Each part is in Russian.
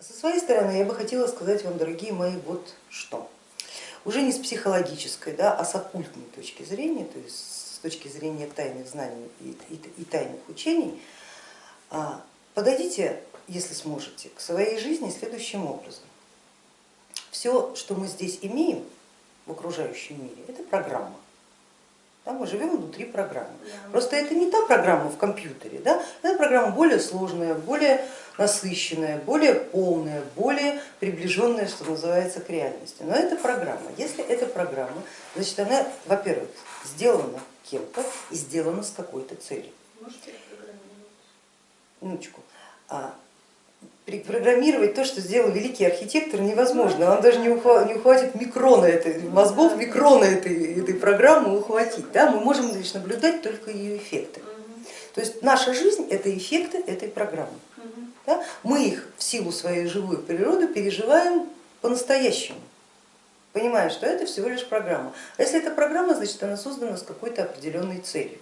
Со своей стороны я бы хотела сказать вам, дорогие мои, вот что. Уже не с психологической, да, а с оккультной точки зрения, то есть с точки зрения тайных знаний и, и, и тайных учений, а, подойдите, если сможете, к своей жизни следующим образом. Все, что мы здесь имеем в окружающем мире, это программа. Да, мы живем внутри программы. Просто это не та программа в компьютере, да, это программа более сложная, более насыщенная, более полная, более приближенная, что называется, к реальности. Но это программа. Если это программа, значит она, во-первых, сделана кем-то и сделана с какой-то целью. Минуточку. А, программировать то, что сделал великий архитектор, невозможно. Он даже не ухватит микрона этой, мозгов микрона этой, этой программы ухватить. Да? Мы можем лишь наблюдать только ее эффекты. То есть наша жизнь это эффекты этой программы. Да? Мы их в силу своей живой природы переживаем по-настоящему, понимая, что это всего лишь программа. А если это программа, значит она создана с какой-то определенной целью.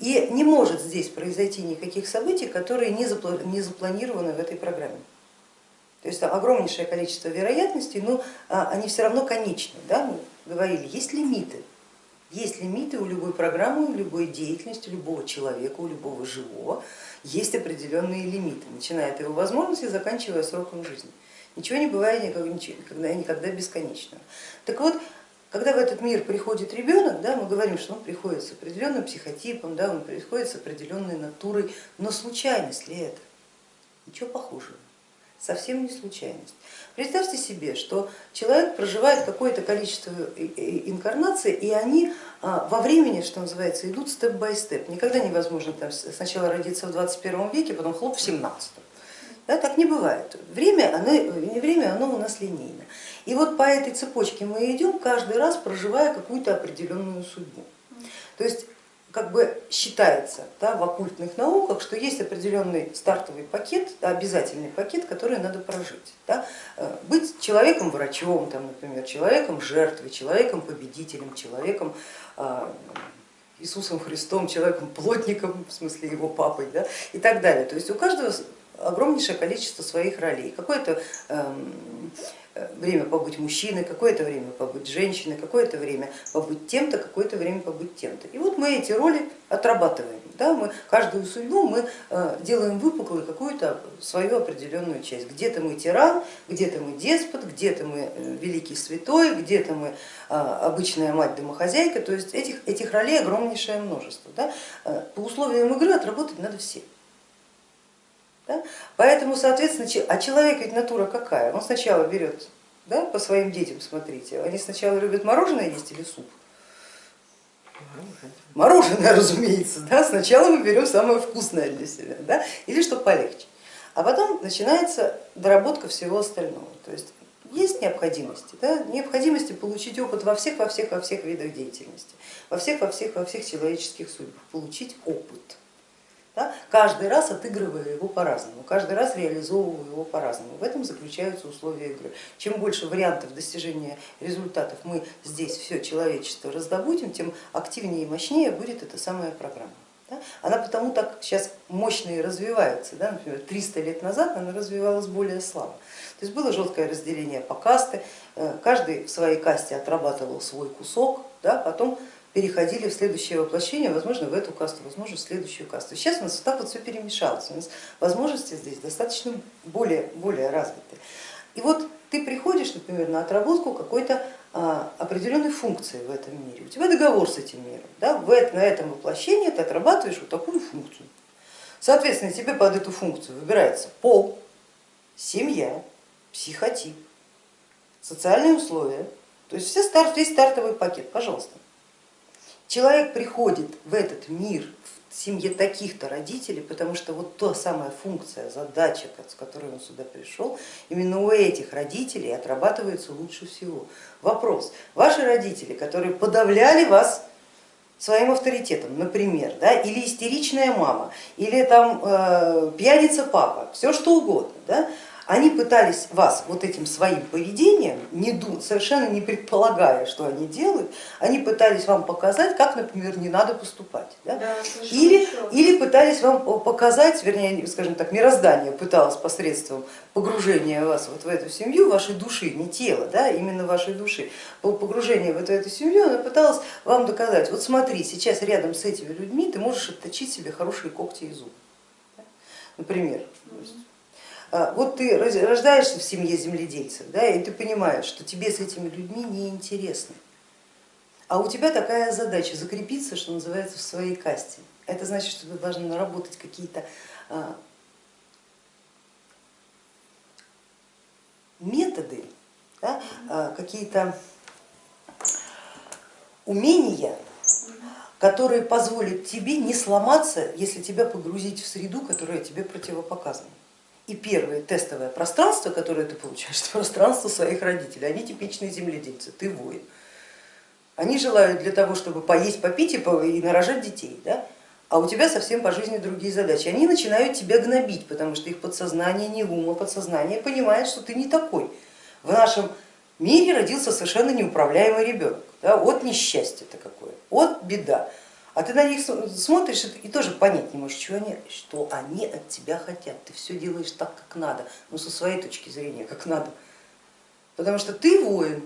И не может здесь произойти никаких событий, которые не запланированы в этой программе. То есть огромнейшее количество вероятностей, но а, они все равно конечны. Да? Мы говорили, есть лимиты. Есть лимиты у любой программы, у любой деятельности, у любого человека, у любого живого. Есть определенные лимиты, начиная от его возможностей, заканчивая сроком жизни. Ничего не бывает никогда, никогда бесконечного. Так вот, когда в этот мир приходит ребенок, да, мы говорим, что он приходит с определенным психотипом, да, он приходит с определенной натурой, но случайность ли это? Ничего похожего, совсем не случайность. Представьте себе, что человек проживает какое-то количество инкарнаций, и они а, во времени, что называется, идут степ-бай-степ. Никогда невозможно там, сначала родиться в 21 веке, потом хлоп в 17. Да, так не бывает. Время, оно, время оно у нас линейно. И вот по этой цепочке мы идем, каждый раз проживая какую-то определенную судьбу. То есть как бы считается да, в оккультных науках, что есть определенный стартовый пакет, да, обязательный пакет, который надо прожить. Да. Э, быть человеком-врачом, например, человеком-жертвой, человеком-победителем, человеком а, Иисусом Христом, человеком-плотником, в смысле его папой да, и так далее. То есть у каждого огромнейшее количество своих ролей. Какое-то эм, время побыть мужчиной, какое-то время побыть женщиной, какое-то время побыть тем-то, какое-то время побыть тем-то. И вот мы эти роли отрабатываем. Да, мы каждую судьбу мы э, делаем выпуклой какую-то свою определенную часть. Где-то мы тиран, где-то мы деспот, где-то мы э, великий святой, где-то мы э, обычная мать-домохозяйка. То есть этих, этих ролей огромнейшее множество. Да. По условиям игры отработать надо все. Да? Поэтому, соответственно, а человек ведь натура какая? Он сначала берет, да, по своим детям смотрите, они сначала любят мороженое есть или суп? Мороженое, разумеется, да? сначала мы берем самое вкусное для себя, да? или что полегче. А потом начинается доработка всего остального. То есть есть необходимости, да? необходимости получить опыт во всех, во всех, во всех видах деятельности, во всех, во всех, во всех человеческих судьбах, получить опыт да, каждый раз отыгрывая его по-разному, каждый раз реализовывая его по-разному. В этом заключаются условия игры. Чем больше вариантов достижения результатов мы здесь все человечество раздобудем, тем активнее и мощнее будет эта самая программа. Она потому так сейчас мощно и развивается. Да? Например, 300 лет назад она развивалась более слабо. То есть было жесткое разделение по касты, э, каждый в своей касте отрабатывал свой кусок, да? потом переходили в следующее воплощение, возможно, в эту касту, возможно, в следующую касту. Сейчас у нас вот так вот все перемешалось, у нас возможности здесь достаточно более, более развиты. И вот ты приходишь, например, на отработку какой-то а, определенной функции в этом мире, у тебя договор с этим миром, да? на этом воплощении ты отрабатываешь вот такую функцию. Соответственно, тебе под эту функцию выбирается пол, семья, психотип, социальные условия, то есть все старт, весь стартовый пакет, пожалуйста. Человек приходит в этот мир в семье таких-то родителей, потому что вот та самая функция, задача, с которой он сюда пришел, именно у этих родителей отрабатывается лучше всего. Вопрос, ваши родители, которые подавляли вас своим авторитетом, например, да, или истеричная мама, или там э, пьяница папа, все что угодно, да, они пытались вас вот этим своим поведением, не дум, совершенно не предполагая, что они делают, они пытались вам показать, как, например, не надо поступать. Да? Да, или, или пытались вам показать, вернее, скажем так, мироздание пыталось посредством погружения вас вот в эту семью, вашей души, не тела, да, именно вашей души, по погружению в эту, эту семью, она пыталась вам доказать, вот смотри, сейчас рядом с этими людьми ты можешь отточить себе хорошие когти и зубы. Например, а, вот ты рождаешься в семье земледельцев, да, и ты понимаешь, что тебе с этими людьми не интересно. А у тебя такая задача закрепиться, что называется, в своей касте. Это значит, что ты должен наработать какие-то а, методы, да, а, какие-то умения, которые позволят тебе не сломаться, если тебя погрузить в среду, которая тебе противопоказана. И первое тестовое пространство, которое ты получаешь, это пространство своих родителей. Они типичные земледельцы, ты воин. Они желают для того, чтобы поесть, попить и нарожать детей. Да? А у тебя совсем по жизни другие задачи. Они начинают тебя гнобить, потому что их подсознание не ум, а подсознание понимает, что ты не такой. В нашем мире родился совершенно неуправляемый ребенок. Да? От несчастья-то какое, от беда. А ты на них смотришь и тоже понять не можешь, что они, что они от тебя хотят. Ты все делаешь так, как надо, ну со своей точки зрения, как надо. Потому что ты воин,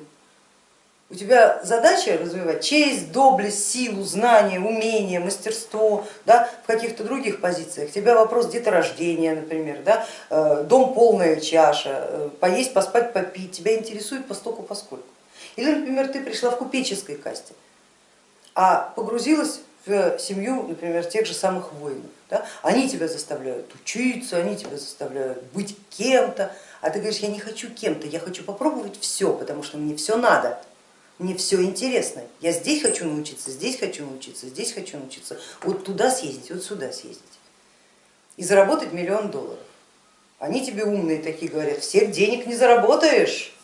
у тебя задача развивать честь, доблесть, силу, знание, умение, мастерство да, в каких-то других позициях. Тебя вопрос деторождения, например, да, э, дом полная чаша, э, поесть, поспать, попить. Тебя интересует постоку поскольку. Или, например, ты пришла в купеческой касте, а погрузилась в семью, например, тех же самых воинов. Да? Они тебя заставляют учиться, они тебя заставляют быть кем-то, а ты говоришь, я не хочу кем-то, я хочу попробовать все, потому что мне все надо, мне все интересно. Я здесь хочу научиться, здесь хочу научиться, здесь хочу научиться, вот туда съездить, вот сюда съездить. И заработать миллион долларов. Они тебе умные такие говорят, всех денег не заработаешь.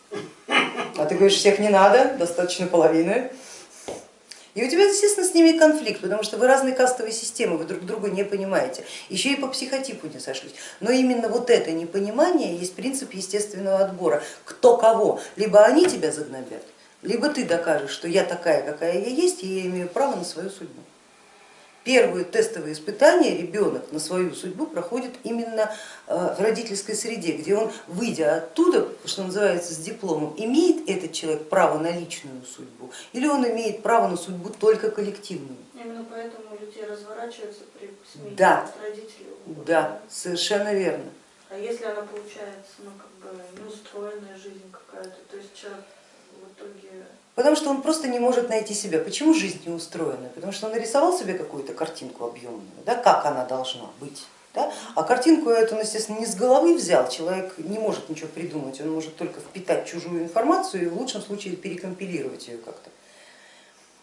А ты говоришь, всех не надо, достаточно половины. И у тебя, естественно, с ними конфликт, потому что вы разные кастовые системы, вы друг друга не понимаете, еще и по психотипу не сошлись. Но именно вот это непонимание есть принцип естественного отбора. Кто кого, либо они тебя загнобят, либо ты докажешь, что я такая, какая я есть, и я имею право на свою судьбу. Первые тестовые испытания ребенок на свою судьбу проходит именно э, в родительской среде, где он, выйдя оттуда, что называется, с дипломом, имеет этот человек право на личную судьбу или он имеет право на судьбу только коллективную. Именно поэтому людей разворачиваются при смерти да. родителей. Да, совершенно верно. А если она получается, ну как бы неустроенная жизнь какая-то, то есть человек Потому что он просто не может найти себя. Почему жизнь не устроена? Потому что он нарисовал себе какую-то картинку объемную, да, как она должна быть. Да? А картинку эту, естественно, не с головы взял, человек не может ничего придумать, он может только впитать чужую информацию и в лучшем случае перекомпилировать ее как-то.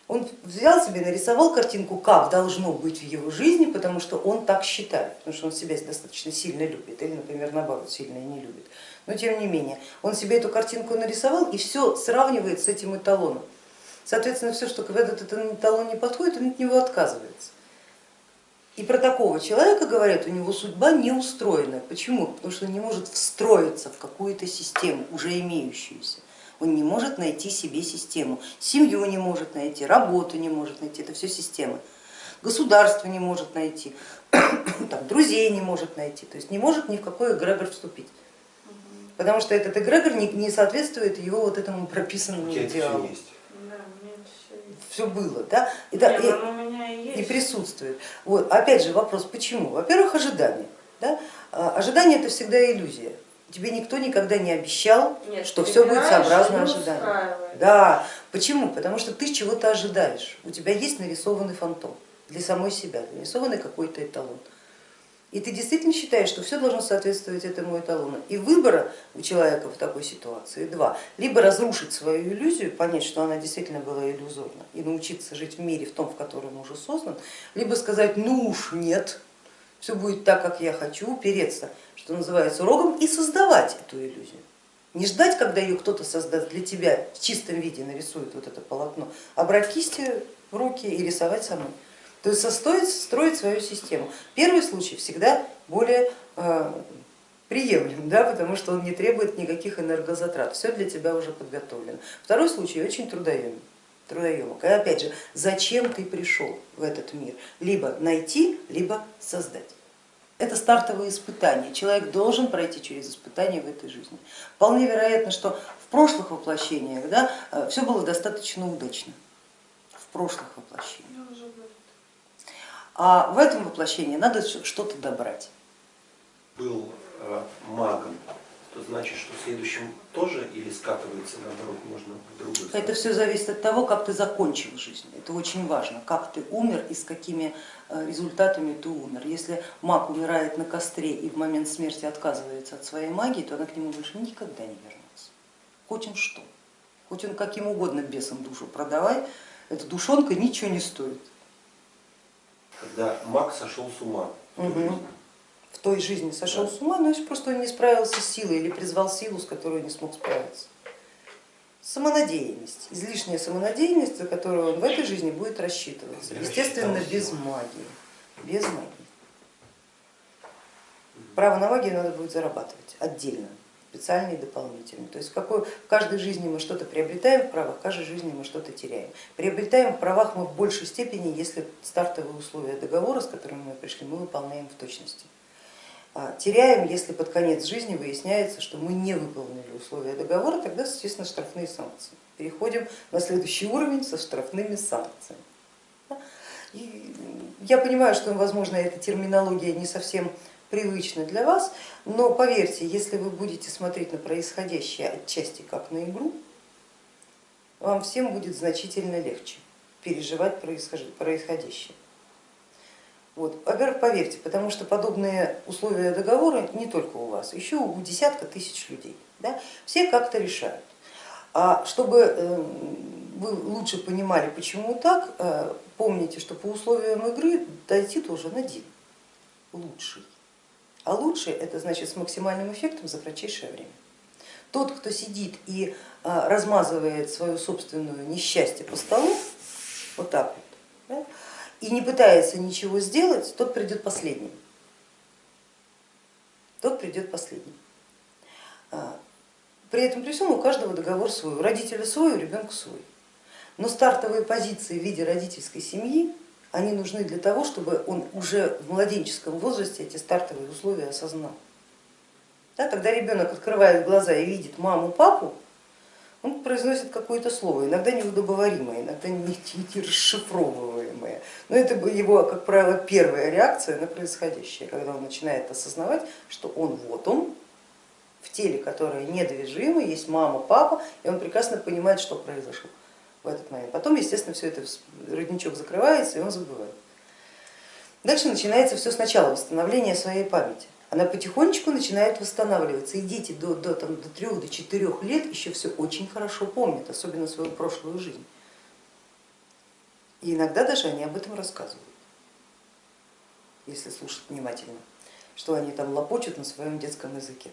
Он взял себе, нарисовал картинку, как должно быть в его жизни, потому что он так считает, потому что он себя достаточно сильно любит или, например, наоборот, сильно не любит. Но тем не менее, он себе эту картинку нарисовал и все сравнивает с этим эталоном. Соответственно, все, что в этот эталон не подходит, он от него отказывается. И про такого человека говорят, у него судьба не устроена. Почему? Потому что он не может встроиться в какую-то систему, уже имеющуюся он не может найти себе систему, семью не может найти, работу не может найти, это все системы. Государство не может найти, там, друзей не может найти, то есть не может ни в какой эгрегор вступить. Потому что этот эгрегор не, не соответствует его вот этому прописанному идеалу. Все было, да, и, да, и, и, и присутствует. Вот. Опять же вопрос, почему? Во-первых, ожидание. Да? А, ожидание это всегда иллюзия. Тебе никто никогда не обещал, Нет, что все будет сообразно ожиданию. Да, почему? Потому что ты чего-то ожидаешь, у тебя есть нарисованный фантом для самой себя, нарисованный какой-то эталон. И ты действительно считаешь, что все должно соответствовать этому эталону. И выбора у человека в такой ситуации два. Либо разрушить свою иллюзию, понять, что она действительно была иллюзорна, и научиться жить в мире в том, в котором он уже создан, либо сказать, ну уж нет, все будет так, как я хочу, упереться что называется, рогом и создавать эту иллюзию. Не ждать, когда ее кто-то создаст для тебя в чистом виде, нарисует вот это полотно, а брать кисти в руки и рисовать самой. То есть состоить, строить свою систему. Первый случай всегда более э, приемлем, да, потому что он не требует никаких энергозатрат, все для тебя уже подготовлено. Второй случай очень трудоемкий. Трудоемок. И опять же, зачем ты пришел в этот мир? Либо найти, либо создать. Это стартовые испытания. Человек должен пройти через испытания в этой жизни. Вполне вероятно, что в прошлых воплощениях да, все было достаточно удачно. В прошлых воплощениях. А в этом воплощении надо что-то добрать. Был э, магом, то значит, что в следующем тоже или скатывается наоборот, можно в другую сторону? Это все зависит от того, как ты закончил жизнь. Это очень важно, как ты умер и с какими э, результатами ты умер. Если маг умирает на костре и в момент смерти отказывается от своей магии, то она к нему больше никогда не вернется. Хоть он что, хоть он каким угодно бесом душу продавай, эта душонка ничего не стоит когда маг сошел с ума. Угу. В той жизни сошел да. с ума, но просто он не справился с силой или призвал силу, с которой не смог справиться. Самонадеянность, излишняя самонадеянность, за которую он в этой жизни будет рассчитываться. Естественно, без магии. Без магии. Право на магию надо будет зарабатывать отдельно специальные и дополнительные. То есть в, какой, в каждой жизни мы что-то приобретаем в правах, в каждой жизни мы что-то теряем. Приобретаем в правах мы в большей степени, если стартовые условия договора, с которыми мы пришли, мы выполняем в точности. А теряем, если под конец жизни выясняется, что мы не выполнили условия договора, тогда, естественно, штрафные санкции. Переходим на следующий уровень со штрафными санкциями. И я понимаю, что, возможно, эта терминология не совсем привычно для вас, но поверьте, если вы будете смотреть на происходящее отчасти как на игру, вам всем будет значительно легче переживать происходящее. Вот. Во-первых, поверьте, потому что подобные условия договора не только у вас, еще у десятка тысяч людей. Да? Все как-то решают. А чтобы э, вы лучше понимали, почему так, э, помните, что по условиям игры дойти должен один, лучший. А лучше это значит с максимальным эффектом за кратчайшее время. Тот, кто сидит и а, размазывает свое собственное несчастье по столу, вот так вот, да, и не пытается ничего сделать, тот придет последним. Тот придет последним. А, при этом при всем у каждого договор свой, у родителя свой, у ребенка свой. Но стартовые позиции в виде родительской семьи они нужны для того, чтобы он уже в младенческом возрасте эти стартовые условия осознал. Да, тогда ребенок открывает глаза и видит маму, папу, он произносит какое-то слово, иногда неудобоваримое, иногда не, расшифровываемое. Но это его, как правило, первая реакция на происходящее, когда он начинает осознавать, что он вот он, в теле, которое недвижимо, есть мама, папа, и он прекрасно понимает, что произошло в этот момент. Потом, естественно, все это родничок закрывается и он забывает. Дальше начинается все сначала, восстановление своей памяти. Она потихонечку начинает восстанавливаться, и дети до, до, там, до 3 до 4 лет еще все очень хорошо помнят, особенно свою прошлую жизнь. И иногда даже они об этом рассказывают, если слушать внимательно, что они там лопочут на своем детском языке.